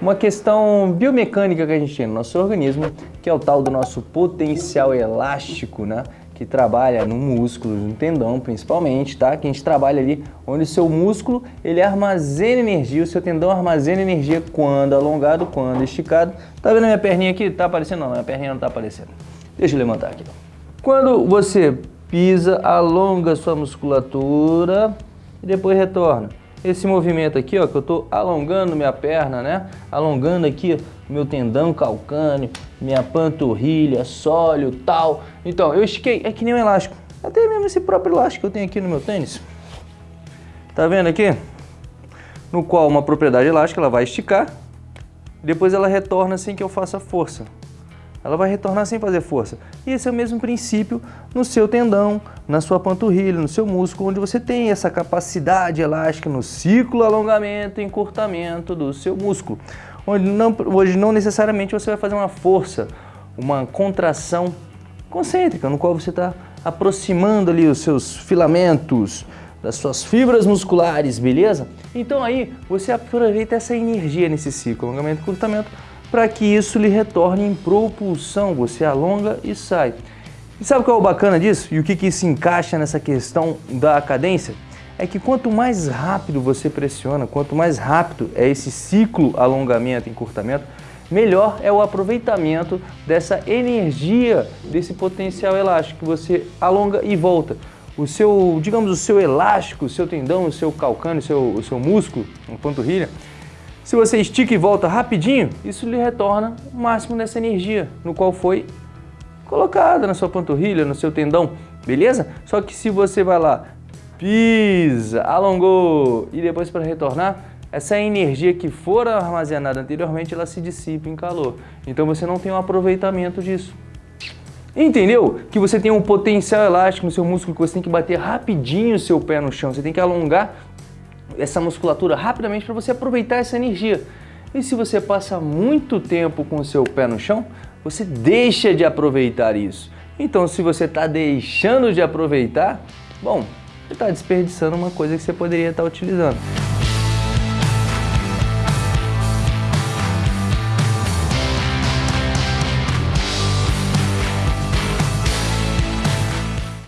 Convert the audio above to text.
uma questão biomecânica que a gente tem no nosso organismo, que é o tal do nosso potencial elástico, né? que trabalha no músculo, no tendão principalmente, tá? Que a gente trabalha ali onde o seu músculo ele armazena energia, o seu tendão armazena energia quando alongado, quando esticado. Tá vendo a minha perninha aqui? Tá aparecendo? Não, minha perninha não tá aparecendo. Deixa eu levantar aqui. Quando você pisa, alonga sua musculatura e depois retorna esse movimento aqui, ó, que eu estou alongando minha perna, né? Alongando aqui meu tendão calcâneo, minha panturrilha, sólio, tal. Então, eu estiquei, é que nem um elástico. Até mesmo esse próprio elástico que eu tenho aqui no meu tênis. Tá vendo aqui? No qual uma propriedade elástica, ela vai esticar, depois ela retorna sem que eu faça força ela vai retornar sem fazer força. E esse é o mesmo princípio no seu tendão, na sua panturrilha, no seu músculo, onde você tem essa capacidade elástica no ciclo alongamento e encurtamento do seu músculo. Onde não, hoje não necessariamente você vai fazer uma força, uma contração concêntrica, no qual você está aproximando ali os seus filamentos, das suas fibras musculares, beleza? Então aí você aproveita essa energia nesse ciclo, alongamento e encurtamento, para que isso lhe retorne em propulsão. Você alonga e sai. E sabe qual é o bacana disso? E o que, que se encaixa nessa questão da cadência? É que quanto mais rápido você pressiona, quanto mais rápido é esse ciclo alongamento e encurtamento, melhor é o aproveitamento dessa energia, desse potencial elástico que você alonga e volta. O seu, digamos, o seu elástico, o seu tendão, o seu calcâneo, o seu, o seu músculo, a panturrilha, se você estica e volta rapidinho, isso lhe retorna o máximo dessa energia, no qual foi colocada na sua panturrilha, no seu tendão, beleza? Só que se você vai lá, pisa, alongou e depois para retornar, essa energia que for armazenada anteriormente, ela se dissipa em calor. Então você não tem um aproveitamento disso. Entendeu? Que você tem um potencial elástico no seu músculo, que você tem que bater rapidinho o seu pé no chão, você tem que alongar essa musculatura rapidamente para você aproveitar essa energia. E se você passa muito tempo com o seu pé no chão, você deixa de aproveitar isso. Então, se você está deixando de aproveitar, bom, você está desperdiçando uma coisa que você poderia estar tá utilizando.